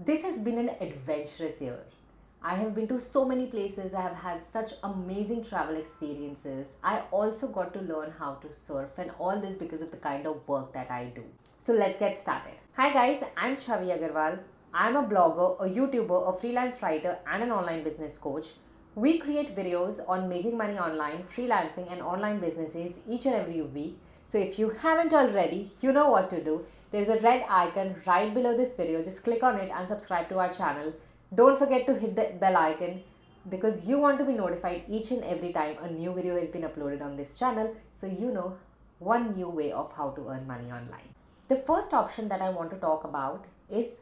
This has been an adventurous year. I have been to so many places, I have had such amazing travel experiences. I also got to learn how to surf, and all this because of the kind of work that I do. So let's get started. Hi guys, I'm Chavi Agarwal. I'm a blogger, a YouTuber, a freelance writer, and an online business coach. We create videos on making money online, freelancing, and online businesses each and every week. So if you haven't already, you know what to do. There's a red icon right below this video. Just click on it and subscribe to our channel. Don't forget to hit the bell icon because you want to be notified each and every time a new video has been uploaded on this channel so you know one new way of how to earn money online. The first option that I want to talk about is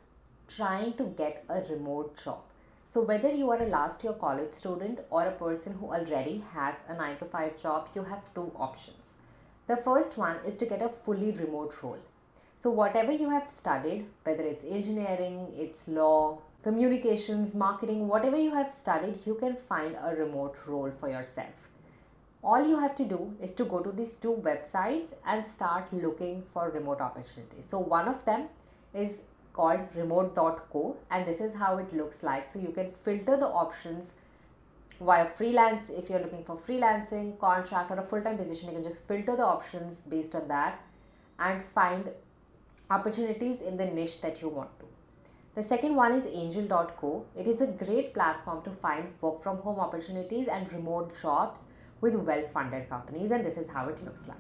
trying to get a remote job. So whether you are a last year college student or a person who already has a 9 to 5 job, you have two options. The first one is to get a fully remote role. So whatever you have studied, whether it's engineering, it's law, communications, marketing, whatever you have studied, you can find a remote role for yourself. All you have to do is to go to these two websites and start looking for remote opportunities. So one of them is called remote.co and this is how it looks like. So you can filter the options via freelance if you're looking for freelancing, contract or a full-time position, you can just filter the options based on that and find opportunities in the niche that you want to. The second one is angel.co. It is a great platform to find work from home opportunities and remote jobs with well funded companies, and this is how it looks like.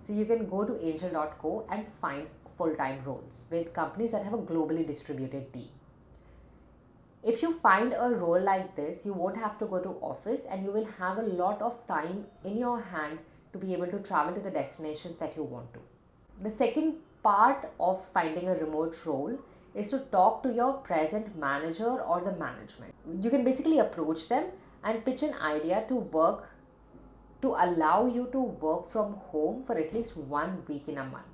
So you can go to angel.co and find full time roles with companies that have a globally distributed team. If you find a role like this, you won't have to go to office and you will have a lot of time in your hand to be able to travel to the destinations that you want to. The second part of finding a remote role is to talk to your present manager or the management. You can basically approach them and pitch an idea to work to allow you to work from home for at least one week in a month.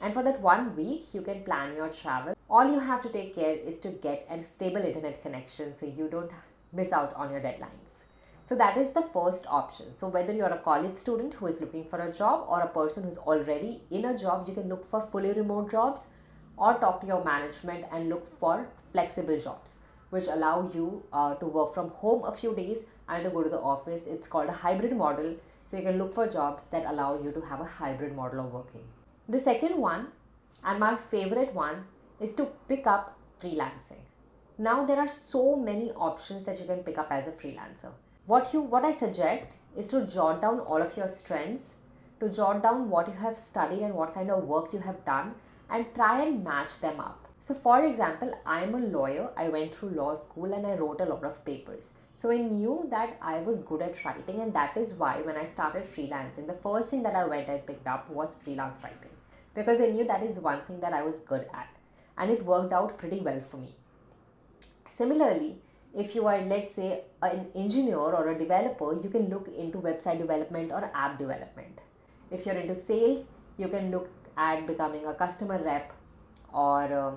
And for that one week, you can plan your travel. All you have to take care is to get a stable internet connection so you don't miss out on your deadlines. So that is the first option. So whether you're a college student who is looking for a job or a person who's already in a job, you can look for fully remote jobs or talk to your management and look for flexible jobs which allow you uh, to work from home a few days and to go to the office. It's called a hybrid model. So you can look for jobs that allow you to have a hybrid model of working. The second one and my favorite one is to pick up freelancing. Now there are so many options that you can pick up as a freelancer. What you what i suggest is to jot down all of your strengths to jot down what you have studied and what kind of work you have done and try and match them up. So for example i am a lawyer. I went through law school and i wrote a lot of papers. So i knew that i was good at writing and that is why when i started freelancing the first thing that i went and picked up was freelance writing because i knew that is one thing that i was good at and it worked out pretty well for me. Similarly if you are let's say an engineer or a developer you can look into website development or app development. If you're into sales you can look at becoming a customer rep or uh,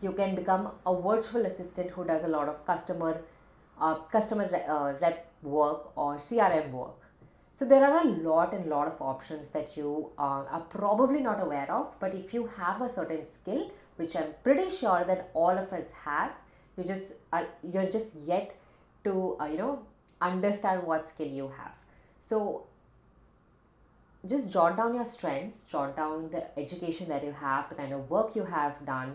you can become a virtual assistant who does a lot of customer uh, customer re uh, rep work or crm work so there are a lot and lot of options that you uh, are probably not aware of but if you have a certain skill which i'm pretty sure that all of us have you just are you're just yet to uh, you know understand what skill you have. So just jot down your strengths jot down the education that you have the kind of work you have done.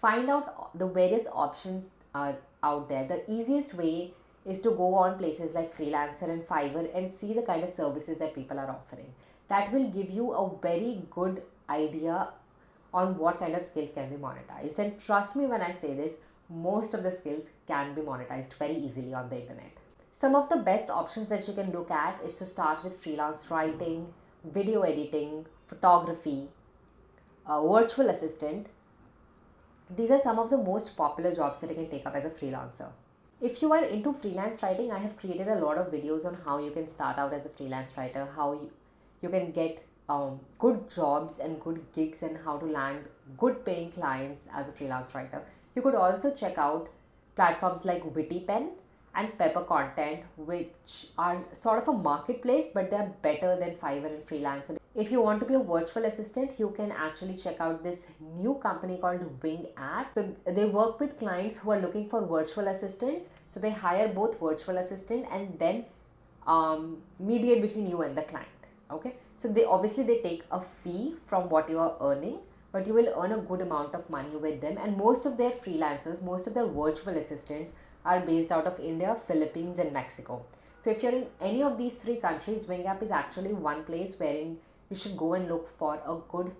Find out the various options are out there. The easiest way is to go on places like freelancer and fiverr and see the kind of services that people are offering that will give you a very good idea on what kind of skills can be monetized and trust me when i say this most of the skills can be monetized very easily on the internet. Some of the best options that you can look at is to start with freelance writing, video editing, photography, virtual assistant. These are some of the most popular jobs that you can take up as a freelancer. If you are into freelance writing, I have created a lot of videos on how you can start out as a freelance writer, how you, you can get um, good jobs and good gigs and how to land good paying clients as a freelance writer. You could also check out platforms like Wittypen and Pepper Content, which are sort of a marketplace, but they're better than Fiverr and Freelancer. If you want to be a virtual assistant, you can actually check out this new company called Wing App. So they work with clients who are looking for virtual assistants. So they hire both virtual assistant and then um, mediate between you and the client. Okay. So they obviously they take a fee from what you are earning, but you will earn a good amount of money with them. And most of their freelancers, most of their virtual assistants are based out of India, Philippines, and Mexico. So if you're in any of these three countries, Wing App is actually one place wherein you should go and look for a good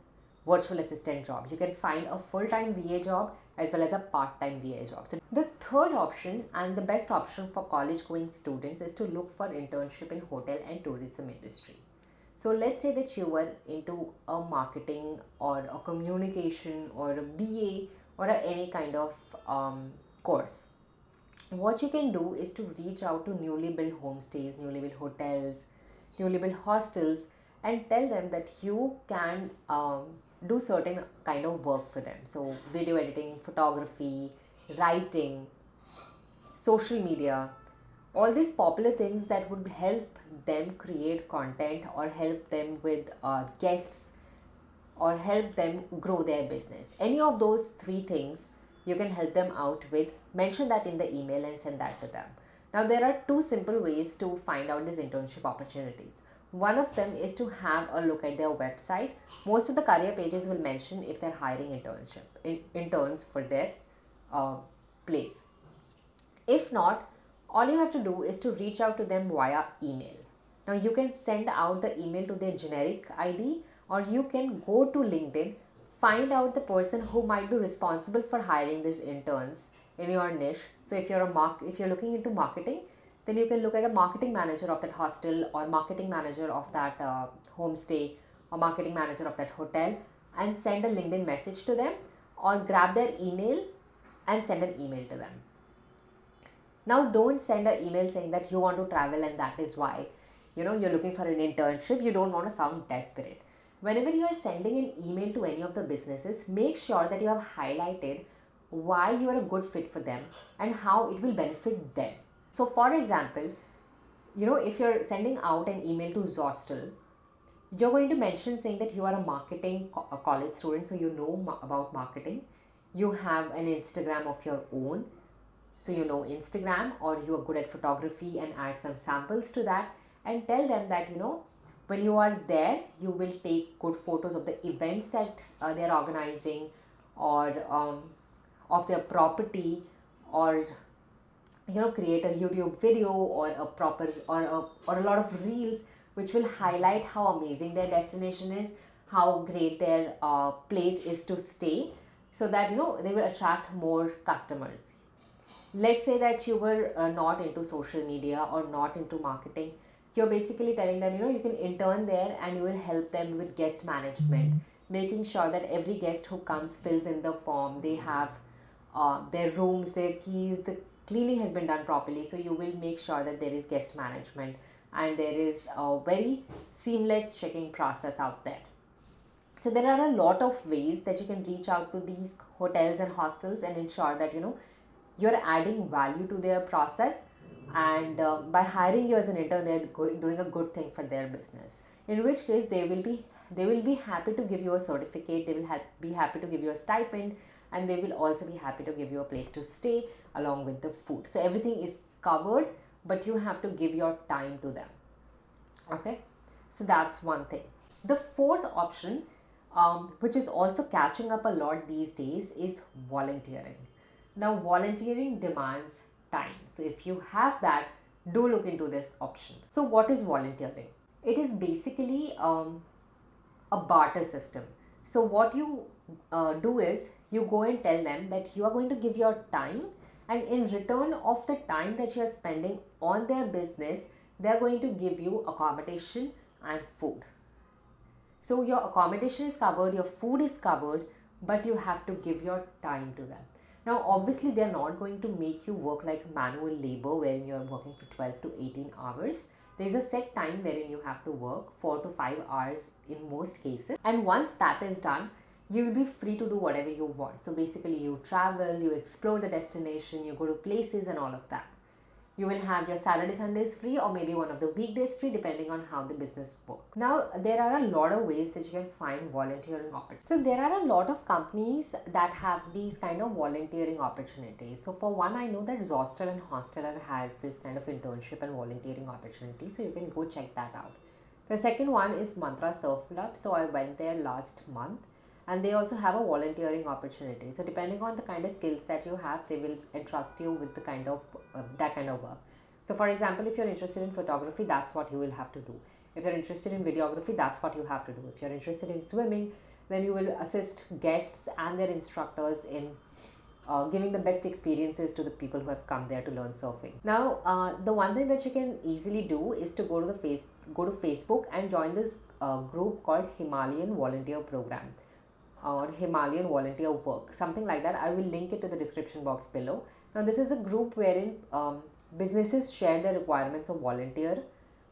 virtual assistant job. You can find a full-time VA job as well as a part-time VA job. So the third option and the best option for college going students is to look for internship in hotel and tourism industry. So let's say that you were into a marketing or a communication or a BA or a, any kind of um, course. What you can do is to reach out to newly built homestays, newly built hotels, newly built hostels and tell them that you can um, do certain kind of work for them. So video editing, photography, writing, social media, all these popular things that would help them create content or help them with uh, guests or help them grow their business. Any of those three things you can help them out with. Mention that in the email and send that to them. Now there are two simple ways to find out these internship opportunities. One of them is to have a look at their website. Most of the career pages will mention if they're hiring internship in, interns for their uh, place. If not, all you have to do is to reach out to them via email. Now you can send out the email to their generic ID or you can go to LinkedIn, find out the person who might be responsible for hiring these interns in your niche. So if you're a mark if you're looking into marketing, then you can look at a marketing manager of that hostel or marketing manager of that uh, homestay or marketing manager of that hotel and send a LinkedIn message to them or grab their email and send an email to them. Now don't send an email saying that you want to travel and that is why you know you're looking for an internship you don't want to sound desperate. Whenever you are sending an email to any of the businesses make sure that you have highlighted why you are a good fit for them and how it will benefit them so for example, you know, if you're sending out an email to Zostel, you're going to mention saying that you are a marketing co a college student, so you know ma about marketing. You have an Instagram of your own, so you know Instagram, or you are good at photography and add some samples to that, and tell them that you know when you are there, you will take good photos of the events that uh, they are organizing, or um, of their property, or you know create a youtube video or a proper or a, or a lot of reels which will highlight how amazing their destination is how great their uh, place is to stay so that you know they will attract more customers. Let's say that you were uh, not into social media or not into marketing. You're basically telling them you know you can intern there and you will help them with guest management making sure that every guest who comes fills in the form. They have uh, their rooms their keys the cleaning has been done properly so you will make sure that there is guest management and there is a very seamless checking process out there. So there are a lot of ways that you can reach out to these hotels and hostels and ensure that you know you're adding value to their process and uh, by hiring you as an intern they're doing a good thing for their business. In which case they will be they will be happy to give you a certificate they will have, be happy to give you a stipend and they will also be happy to give you a place to stay along with the food. So everything is covered but you have to give your time to them. Okay? So that's one thing. The fourth option um, which is also catching up a lot these days is volunteering. Now volunteering demands time. So if you have that do look into this option. So what is volunteering? It is basically um, a barter system. So what you uh, do is you go and tell them that you are going to give your time and in return of the time that you are spending on their business they are going to give you accommodation and food. So your accommodation is covered your food is covered but you have to give your time to them. Now obviously they are not going to make you work like manual labor wherein you are working for 12 to 18 hours. There is a set time wherein you have to work 4 to 5 hours in most cases. And once that is done you will be free to do whatever you want. So basically you travel, you explore the destination, you go to places and all of that. you will have your Saturday Sundays free or maybe one of the weekdays free depending on how the business works. Now there are a lot of ways that you can find volunteering opportunities. So there are a lot of companies that have these kind of volunteering opportunities. So for one I know that Zostel and Hosteller has this kind of internship and volunteering opportunity so you can go check that out. The second one is Mantra Surf Club. So I went there last month and they also have a volunteering opportunity. So depending on the kind of skills that you have they will entrust you with the kind of uh, that kind of work. So for example if you're interested in photography that's what you will have to do. If you're interested in videography that's what you have to do. If you're interested in swimming then you will assist guests and their instructors in uh, giving the best experiences to the people who have come there to learn surfing. Now, uh, the one thing that you can easily do is to go to the face go to Facebook and join this uh, group called Himalayan Volunteer Program or Himalayan volunteer work, something like that. I will link it to the description box below. Now, this is a group wherein um, businesses share their requirements of volunteer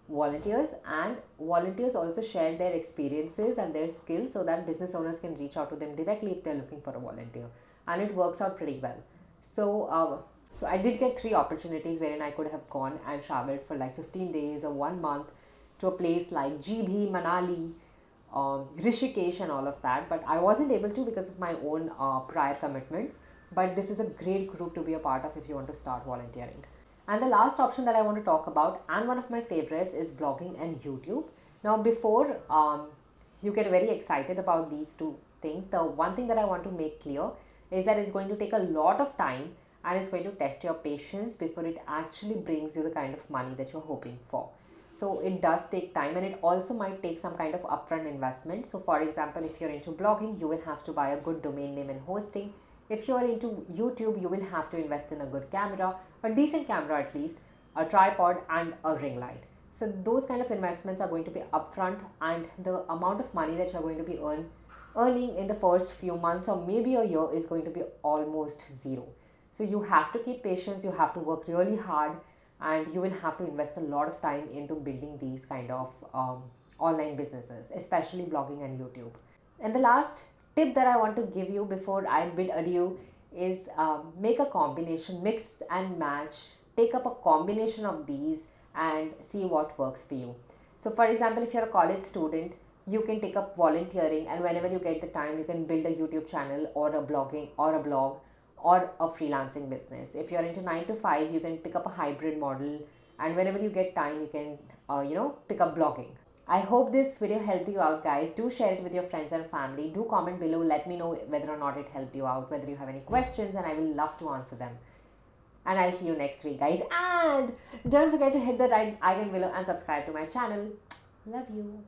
volunteers and volunteers also share their experiences and their skills so that business owners can reach out to them directly if they're looking for a volunteer and it works out pretty well so uh, so i did get three opportunities wherein i could have gone and traveled for like 15 days or one month to a place like Jibhi manali um, Rishikesh and all of that, but I wasn't able to because of my own uh, prior commitments. But this is a great group to be a part of if you want to start volunteering. And the last option that I want to talk about, and one of my favorites, is blogging and YouTube. Now, before um, you get very excited about these two things, the one thing that I want to make clear is that it's going to take a lot of time and it's going to test your patience before it actually brings you the kind of money that you're hoping for so it does take time and it also might take some kind of upfront investment. So for example if you're into blogging you will have to buy a good domain name and hosting. If you're into youtube you will have to invest in a good camera a decent camera at least a tripod and a ring light. So those kind of investments are going to be upfront and the amount of money that you're going to be earn, earning in the first few months or maybe a year is going to be almost zero. So you have to keep patience you have to work really hard and you will have to invest a lot of time into building these kind of um, online businesses especially blogging and youtube. And the last tip that i want to give you before i bid adieu is um, make a combination mix and match. Take up a combination of these and see what works for you. So for example if you're a college student you can take up volunteering and whenever you get the time you can build a youtube channel or a blogging or a blog or a freelancing business. If you're into 9 to 5, you can pick up a hybrid model and whenever you get time, you can, uh, you know, pick up blogging. I hope this video helped you out guys. Do share it with your friends and family. Do comment below. Let me know whether or not it helped you out, whether you have any questions and I will love to answer them. And I'll see you next week guys. And don't forget to hit the right icon below and subscribe to my channel. Love you.